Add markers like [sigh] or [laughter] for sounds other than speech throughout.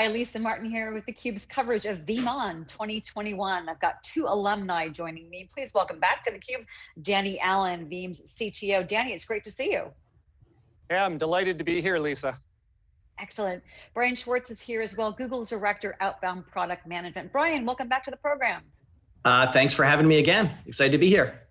Hi, Lisa Martin here with theCUBE's coverage of VeeamON 2021. I've got two alumni joining me. Please welcome back to theCUBE, Danny Allen, Veeam's CTO. Danny, it's great to see you. Yeah, I'm delighted to be here, Lisa. Excellent. Brian Schwartz is here as well, Google Director, Outbound Product Management. Brian, welcome back to the program. Uh, thanks for having me again. Excited to be here.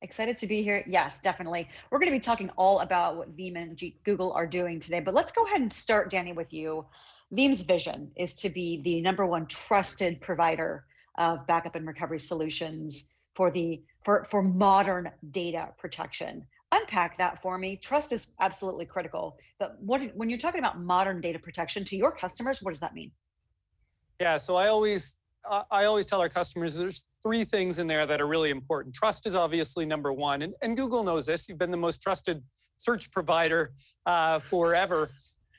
Excited to be here. Yes, definitely. We're going to be talking all about what Veeam and G Google are doing today, but let's go ahead and start, Danny, with you. Veeam's vision is to be the number one trusted provider of backup and recovery solutions for the for, for modern data protection. Unpack that for me. Trust is absolutely critical, but what when you're talking about modern data protection to your customers, what does that mean? Yeah, so I always I always tell our customers there's three things in there that are really important. Trust is obviously number one, and, and Google knows this. You've been the most trusted search provider uh, forever.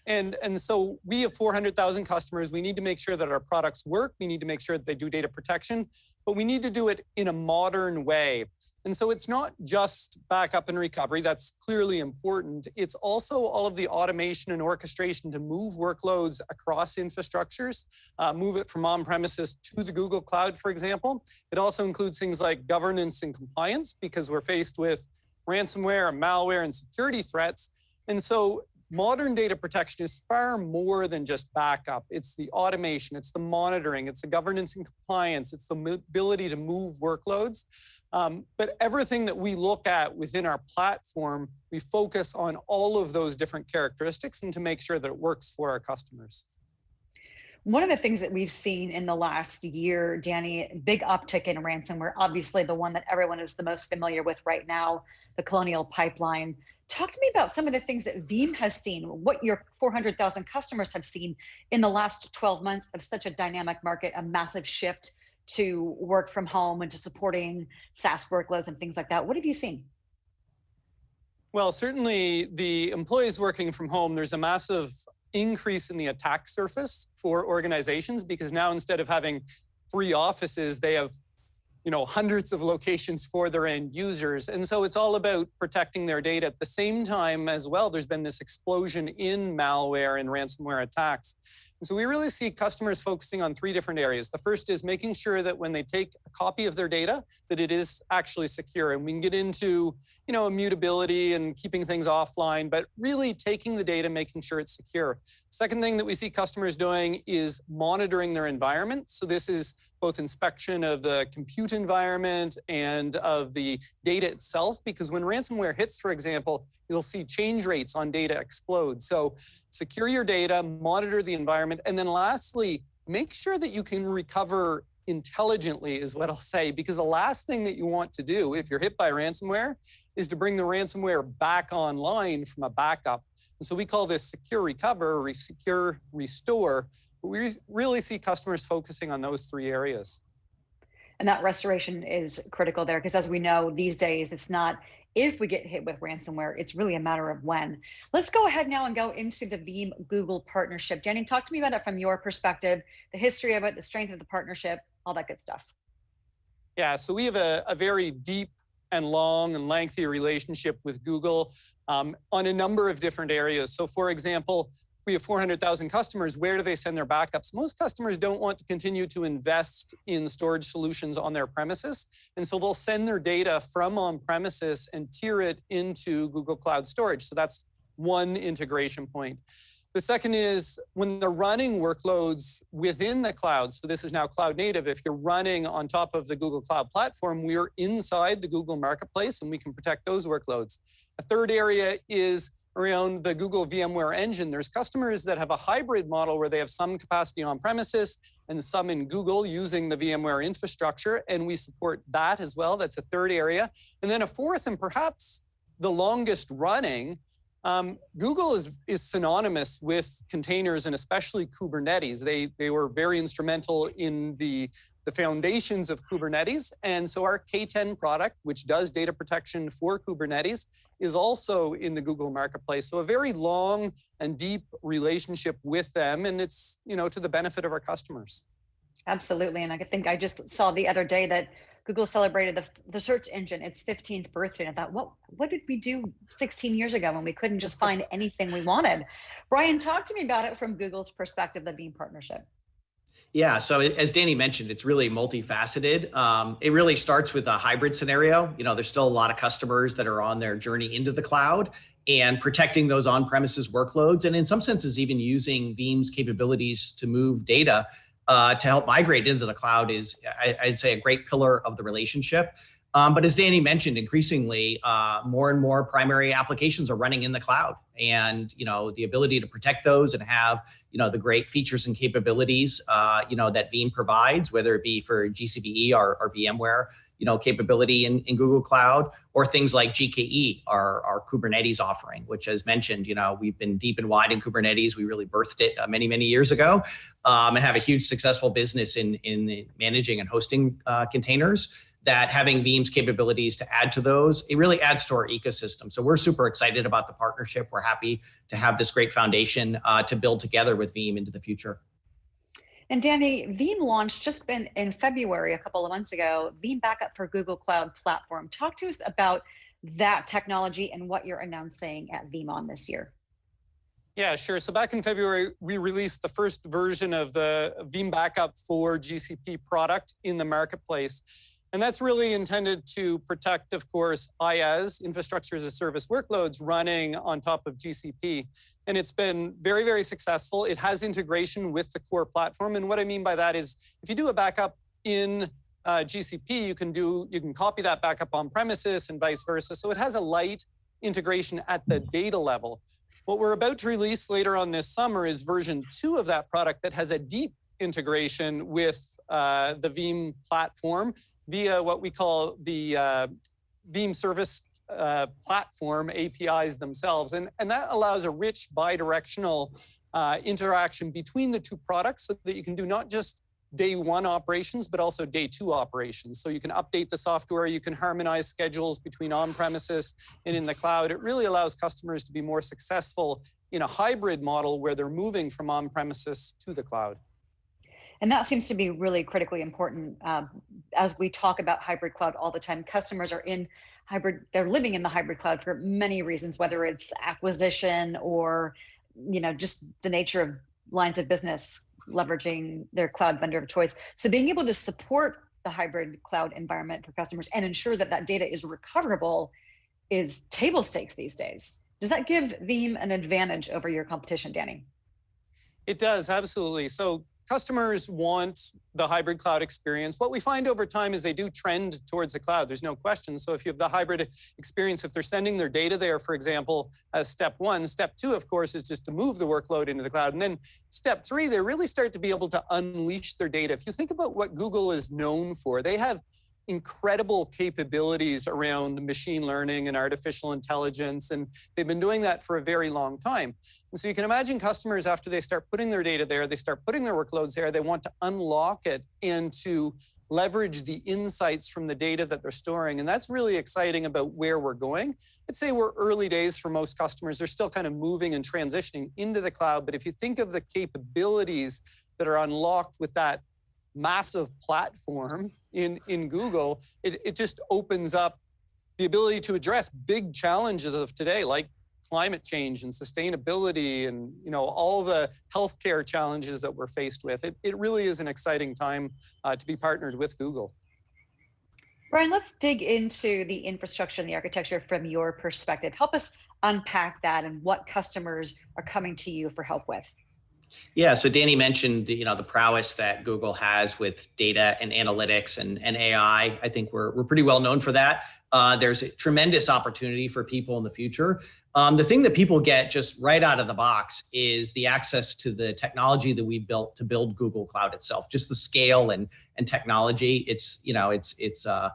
And, and so we have 400,000 customers. We need to make sure that our products work. We need to make sure that they do data protection, but we need to do it in a modern way. And so it's not just backup and recovery, that's clearly important. It's also all of the automation and orchestration to move workloads across infrastructures, uh, move it from on-premises to the Google Cloud, for example. It also includes things like governance and compliance because we're faced with ransomware, malware, and security threats. And so modern data protection is far more than just backup. It's the automation, it's the monitoring, it's the governance and compliance, it's the ability to move workloads. Um, but everything that we look at within our platform, we focus on all of those different characteristics and to make sure that it works for our customers. One of the things that we've seen in the last year, Danny, big uptick in ransomware, obviously the one that everyone is the most familiar with right now, the Colonial Pipeline. Talk to me about some of the things that Veeam has seen, what your 400,000 customers have seen in the last 12 months of such a dynamic market, a massive shift to work from home and to supporting SaaS workloads and things like that. What have you seen? Well, certainly the employees working from home, there's a massive increase in the attack surface for organizations because now instead of having three offices, they have you know, hundreds of locations for their end users. And so it's all about protecting their data. At the same time as well, there's been this explosion in malware and ransomware attacks. And so we really see customers focusing on three different areas. The first is making sure that when they take a copy of their data, that it is actually secure. And we can get into, you know, immutability and keeping things offline, but really taking the data, making sure it's secure. Second thing that we see customers doing is monitoring their environment. So this is both inspection of the compute environment and of the data itself, because when ransomware hits, for example, you'll see change rates on data explode. So secure your data, monitor the environment, and then lastly, make sure that you can recover intelligently is what I'll say, because the last thing that you want to do if you're hit by ransomware is to bring the ransomware back online from a backup. And so we call this secure recover, secure restore, we really see customers focusing on those three areas. And that restoration is critical there because as we know these days, it's not if we get hit with ransomware, it's really a matter of when. Let's go ahead now and go into the Veeam Google partnership. Jenny, talk to me about it from your perspective, the history of it, the strength of the partnership, all that good stuff. Yeah, so we have a, a very deep and long and lengthy relationship with Google um, on a number of different areas. So for example, we have 400,000 customers, where do they send their backups? Most customers don't want to continue to invest in storage solutions on their premises. And so they'll send their data from on premises and tier it into Google Cloud Storage. So that's one integration point. The second is when they're running workloads within the cloud, so this is now cloud native, if you're running on top of the Google Cloud Platform, we're inside the Google Marketplace and we can protect those workloads. A third area is around the Google VMware engine. There's customers that have a hybrid model where they have some capacity on premises and some in Google using the VMware infrastructure, and we support that as well. That's a third area. And then a fourth, and perhaps the longest running, um, Google is, is synonymous with containers and especially Kubernetes. They, they were very instrumental in the, the foundations of Kubernetes. And so our K10 product, which does data protection for Kubernetes, is also in the Google Marketplace. So a very long and deep relationship with them, and it's you know to the benefit of our customers. Absolutely, and I think I just saw the other day that Google celebrated the, the search engine its 15th birthday. And I thought, what, what did we do 16 years ago when we couldn't just find anything we wanted? Brian, talk to me about it from Google's perspective, the Veeam partnership. Yeah, so as Danny mentioned, it's really multifaceted. Um, it really starts with a hybrid scenario. You know, there's still a lot of customers that are on their journey into the cloud and protecting those on-premises workloads, and in some senses, even using Veeam's capabilities to move data uh, to help migrate into the cloud is, I, would say, a great pillar of the relationship. Um, but as Danny mentioned, increasingly, uh, more and more primary applications are running in the cloud, and you know the ability to protect those and have you know the great features and capabilities uh, you know that Veeam provides, whether it be for GCVE or, or VMware, you know capability in, in Google Cloud, or things like GKE, our, our Kubernetes offering, which as mentioned, you know we've been deep and wide in Kubernetes. We really birthed it uh, many many years ago, um, and have a huge successful business in in managing and hosting uh, containers that having Veeam's capabilities to add to those, it really adds to our ecosystem. So we're super excited about the partnership. We're happy to have this great foundation uh, to build together with Veeam into the future. And Danny, Veeam launched just been in February, a couple of months ago, Veeam Backup for Google Cloud Platform. Talk to us about that technology and what you're announcing at VeeamON this year. Yeah, sure. So back in February, we released the first version of the Veeam Backup for GCP product in the marketplace. And that's really intended to protect, of course, IaaS, infrastructure as a service workloads running on top of GCP. And it's been very, very successful. It has integration with the core platform. And what I mean by that is if you do a backup in uh, GCP, you can do, you can copy that backup on premises and vice versa. So it has a light integration at the data level. What we're about to release later on this summer is version two of that product that has a deep integration with uh, the Veeam platform via what we call the uh, Veeam service uh, platform APIs themselves. And, and that allows a rich bidirectional uh, interaction between the two products so that you can do not just day one operations, but also day two operations. So you can update the software, you can harmonize schedules between on-premises and in the cloud. It really allows customers to be more successful in a hybrid model where they're moving from on-premises to the cloud. And that seems to be really critically important um, as we talk about hybrid cloud all the time. Customers are in hybrid, they're living in the hybrid cloud for many reasons, whether it's acquisition or, you know, just the nature of lines of business leveraging their cloud vendor of choice. So being able to support the hybrid cloud environment for customers and ensure that that data is recoverable is table stakes these days. Does that give Veeam an advantage over your competition, Danny? It does, absolutely. So customers want the hybrid cloud experience. What we find over time is they do trend towards the cloud. There's no question. So if you have the hybrid experience, if they're sending their data there, for example, as step one, step two, of course, is just to move the workload into the cloud. And then step three, they really start to be able to unleash their data. If you think about what Google is known for, they have incredible capabilities around machine learning and artificial intelligence. And they've been doing that for a very long time. And so you can imagine customers after they start putting their data there, they start putting their workloads there, they want to unlock it and to leverage the insights from the data that they're storing. And that's really exciting about where we're going. I'd say we're early days for most customers. They're still kind of moving and transitioning into the cloud. But if you think of the capabilities that are unlocked with that massive platform in, in Google, it, it just opens up the ability to address big challenges of today, like climate change and sustainability and you know all the healthcare challenges that we're faced with. It, it really is an exciting time uh, to be partnered with Google. Brian, let's dig into the infrastructure and the architecture from your perspective. Help us unpack that and what customers are coming to you for help with. Yeah, so Danny mentioned you know the prowess that Google has with data and analytics and, and AI. I think we're, we're pretty well known for that. Uh, there's a tremendous opportunity for people in the future. Um, the thing that people get just right out of the box is the access to the technology that we built to build Google Cloud itself. Just the scale and and technology. It's you know it's it's uh,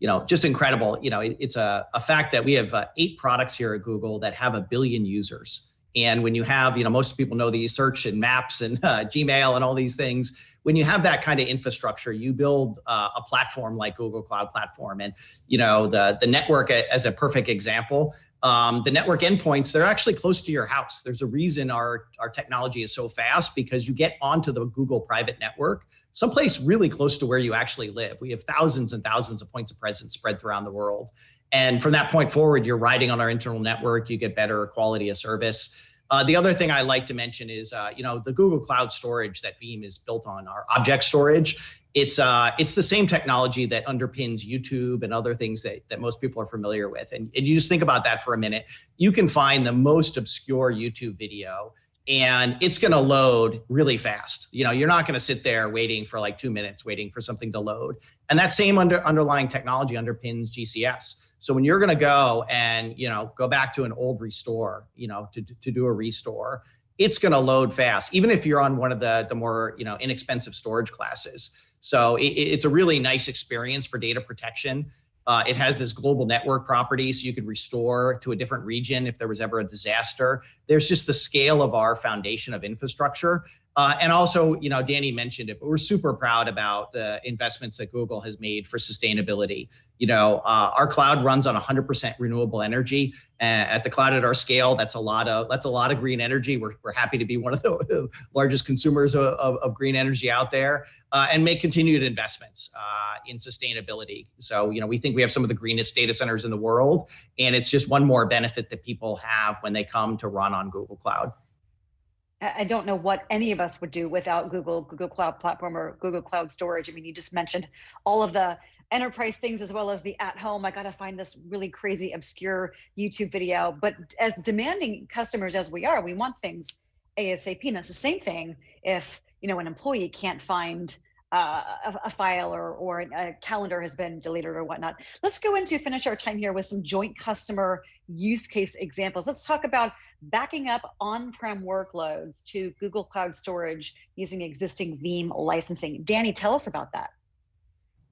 you know just incredible. You know it, it's a, a fact that we have uh, eight products here at Google that have a billion users. And when you have, you know, most people know these search and maps and uh, Gmail and all these things. When you have that kind of infrastructure, you build uh, a platform like Google Cloud Platform, and you know the the network as a perfect example. Um, the network endpoints they're actually close to your house. There's a reason our our technology is so fast because you get onto the Google private network someplace really close to where you actually live. We have thousands and thousands of points of presence spread throughout the world. And from that point forward, you're riding on our internal network, you get better quality of service. Uh, the other thing I like to mention is, uh, you know, the Google Cloud Storage that Veeam is built on, our object storage. It's uh, it's the same technology that underpins YouTube and other things that, that most people are familiar with. And, and you just think about that for a minute. You can find the most obscure YouTube video and it's going to load really fast. You know, you're not going to sit there waiting for like two minutes waiting for something to load. And that same under, underlying technology underpins GCS. So when you're going to go and, you know, go back to an old restore, you know, to, to do a restore, it's going to load fast, even if you're on one of the, the more, you know, inexpensive storage classes. So it, it's a really nice experience for data protection. Uh, it has this global network property, so you could restore to a different region if there was ever a disaster. There's just the scale of our foundation of infrastructure. Uh, and also, you know, Danny mentioned it, but we're super proud about the investments that Google has made for sustainability. You know, uh, our cloud runs on 100% renewable energy. Uh, at the cloud at our scale, that's a lot of that's a lot of green energy. We're, we're happy to be one of the [laughs] largest consumers of, of, of green energy out there uh, and make continued investments uh, in sustainability. So, you know, we think we have some of the greenest data centers in the world, and it's just one more benefit that people have when they come to run on Google Cloud. I don't know what any of us would do without Google, Google Cloud Platform or Google Cloud Storage. I mean, you just mentioned all of the enterprise things as well as the at home. I got to find this really crazy, obscure YouTube video. But as demanding customers as we are, we want things ASAP. And it's the same thing if you know an employee can't find uh, a, a, file or, or a calendar has been deleted or whatnot. Let's go into finish our time here with some joint customer use case examples. Let's talk about backing up on-prem workloads to Google Cloud Storage using existing Veeam licensing. Danny, tell us about that.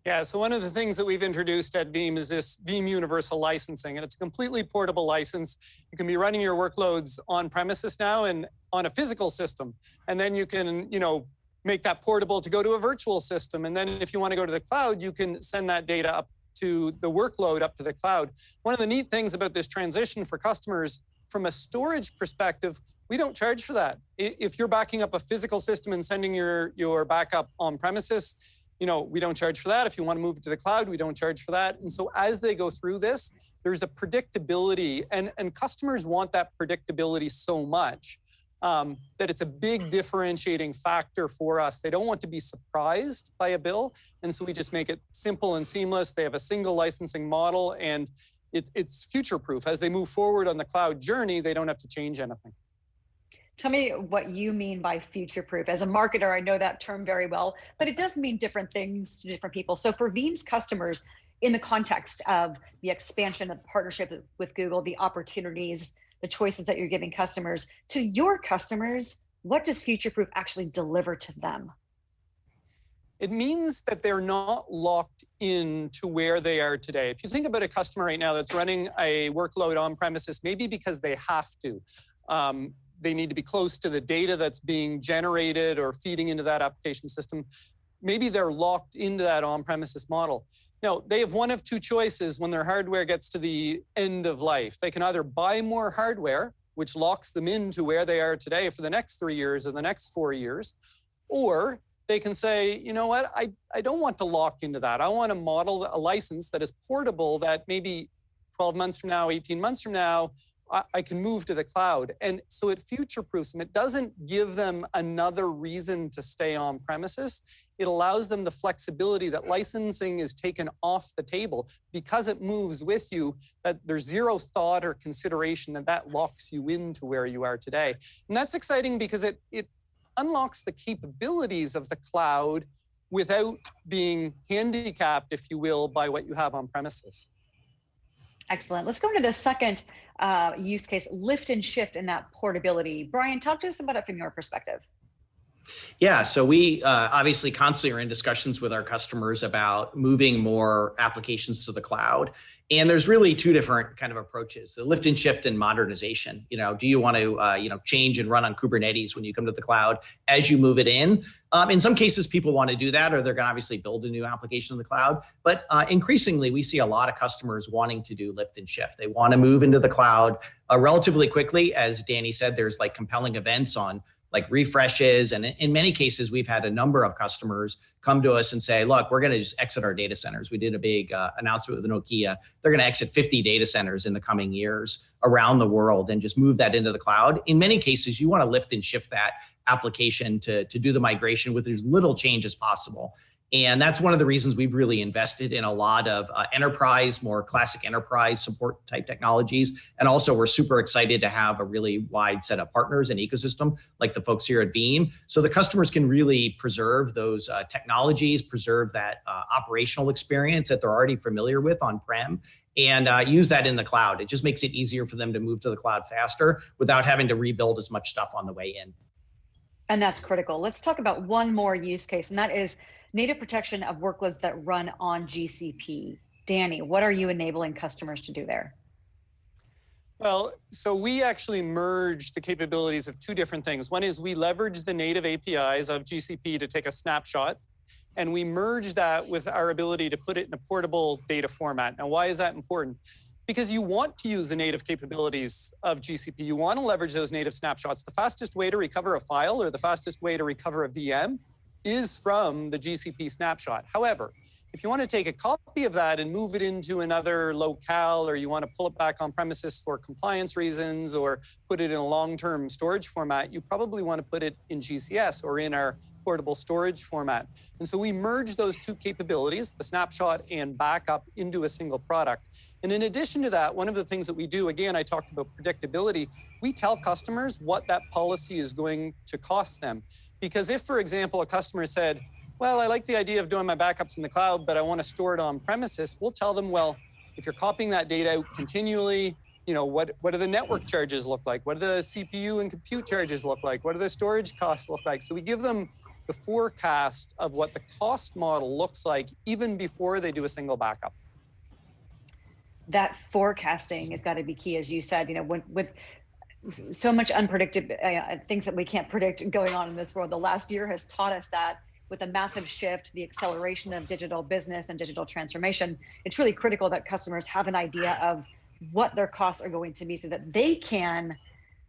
Yeah, so one of the things that we've introduced at Veeam is this Veeam Universal Licensing, and it's a completely portable license. You can be running your workloads on premises now and on a physical system, and then you can, you know, make that portable to go to a virtual system. And then if you want to go to the cloud, you can send that data up to the workload up to the cloud. One of the neat things about this transition for customers from a storage perspective, we don't charge for that. If you're backing up a physical system and sending your, your backup on premises, you know, we don't charge for that. If you want to move it to the cloud, we don't charge for that. And so as they go through this, there's a predictability and, and customers want that predictability so much um, that it's a big differentiating factor for us. They don't want to be surprised by a bill. And so we just make it simple and seamless. They have a single licensing model and it, it's future proof. As they move forward on the cloud journey, they don't have to change anything. Tell me what you mean by future proof. As a marketer, I know that term very well, but it does mean different things to different people. So for Veeam's customers, in the context of the expansion of partnership with Google, the opportunities, the choices that you're giving customers, to your customers, what does future proof actually deliver to them? It means that they're not locked in to where they are today. If you think about a customer right now that's running a workload on premises, maybe because they have to, um, they need to be close to the data that's being generated or feeding into that application system. Maybe they're locked into that on-premises model. Now, they have one of two choices when their hardware gets to the end of life. They can either buy more hardware, which locks them into where they are today for the next three years or the next four years, or they can say, you know what, I, I don't want to lock into that. I want to model a license that is portable that maybe 12 months from now, 18 months from now, I can move to the cloud. And so it future-proofs them. It doesn't give them another reason to stay on premises. It allows them the flexibility that licensing is taken off the table because it moves with you, that there's zero thought or consideration that that locks you into where you are today. And that's exciting because it, it unlocks the capabilities of the cloud without being handicapped, if you will, by what you have on premises. Excellent. Let's go into the second uh, use case, lift and shift in that portability. Brian, talk to us about it from your perspective. Yeah, so we uh, obviously constantly are in discussions with our customers about moving more applications to the cloud. And there's really two different kind of approaches: the lift and shift and modernization. You know, do you want to uh, you know change and run on Kubernetes when you come to the cloud as you move it in? Um, in some cases, people want to do that, or they're going to obviously build a new application in the cloud. But uh, increasingly, we see a lot of customers wanting to do lift and shift. They want to move into the cloud uh, relatively quickly. As Danny said, there's like compelling events on like refreshes. And in many cases, we've had a number of customers come to us and say, look, we're going to just exit our data centers. We did a big uh, announcement with Nokia. They're going to exit 50 data centers in the coming years around the world and just move that into the cloud. In many cases, you want to lift and shift that application to, to do the migration with as little change as possible. And that's one of the reasons we've really invested in a lot of uh, enterprise, more classic enterprise support type technologies. And also, we're super excited to have a really wide set of partners and ecosystem like the folks here at Veeam. So the customers can really preserve those uh, technologies, preserve that uh, operational experience that they're already familiar with on prem, and uh, use that in the cloud. It just makes it easier for them to move to the cloud faster without having to rebuild as much stuff on the way in. And that's critical. Let's talk about one more use case, and that is native protection of workloads that run on GCP. Danny, what are you enabling customers to do there? Well, so we actually merge the capabilities of two different things. One is we leverage the native APIs of GCP to take a snapshot, and we merge that with our ability to put it in a portable data format. Now, why is that important? Because you want to use the native capabilities of GCP. You want to leverage those native snapshots. The fastest way to recover a file or the fastest way to recover a VM is from the GCP snapshot. However, if you want to take a copy of that and move it into another locale, or you want to pull it back on premises for compliance reasons, or put it in a long-term storage format, you probably want to put it in GCS or in our portable storage format. And so we merge those two capabilities, the snapshot and backup, into a single product. And in addition to that, one of the things that we do, again, I talked about predictability, we tell customers what that policy is going to cost them. Because if, for example, a customer said, well, I like the idea of doing my backups in the cloud, but I want to store it on premises, we'll tell them, well, if you're copying that data out continually, you know, what, what do the network charges look like? What do the CPU and compute charges look like? What do the storage costs look like? So we give them the forecast of what the cost model looks like even before they do a single backup that forecasting has got to be key as you said you know when, with so much unpredictable uh, things that we can't predict going on in this world. The last year has taught us that with a massive shift, the acceleration of digital business and digital transformation, it's really critical that customers have an idea of what their costs are going to be so that they can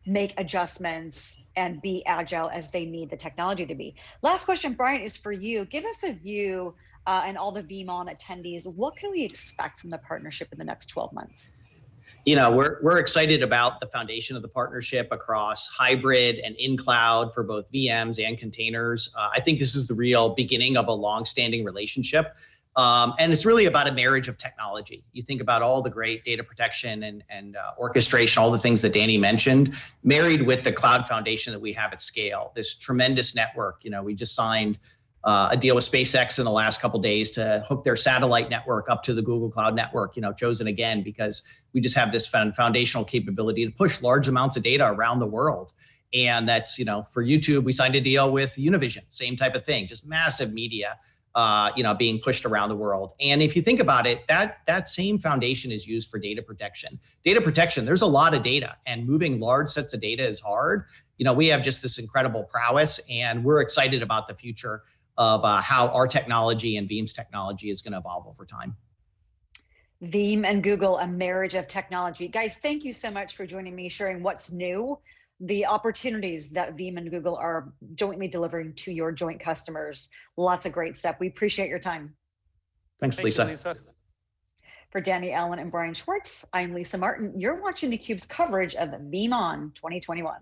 make adjustments and be agile as they need the technology to be. Last question, Brian, is for you. Give us a view uh, and all the VeeamON attendees. What can we expect from the partnership in the next 12 months? You know, we're, we're excited about the foundation of the partnership across hybrid and in cloud for both VMs and containers. Uh, I think this is the real beginning of a long-standing relationship. Um, and it's really about a marriage of technology. You think about all the great data protection and, and uh, orchestration, all the things that Danny mentioned, married with the cloud foundation that we have at scale, this tremendous network. You know, we just signed uh, a deal with SpaceX in the last couple days to hook their satellite network up to the Google Cloud network. You know, chosen again because we just have this foundational capability to push large amounts of data around the world. And that's you know, for YouTube, we signed a deal with Univision, same type of thing, just massive media. Uh, you know, being pushed around the world. And if you think about it, that that same foundation is used for data protection. Data protection, there's a lot of data, and moving large sets of data is hard. You know, we have just this incredible prowess, and we're excited about the future of uh, how our technology and Veeam's technology is going to evolve over time. Veeam and Google, a marriage of technology. Guys, thank you so much for joining me, sharing what's new, the opportunities that Veeam and Google are jointly delivering to your joint customers. Lots of great stuff. We appreciate your time. Thanks, Thank Lisa. you, Lisa. For Danny Allen and Brian Schwartz, I'm Lisa Martin. You're watching theCUBE's coverage of VeeamON 2021.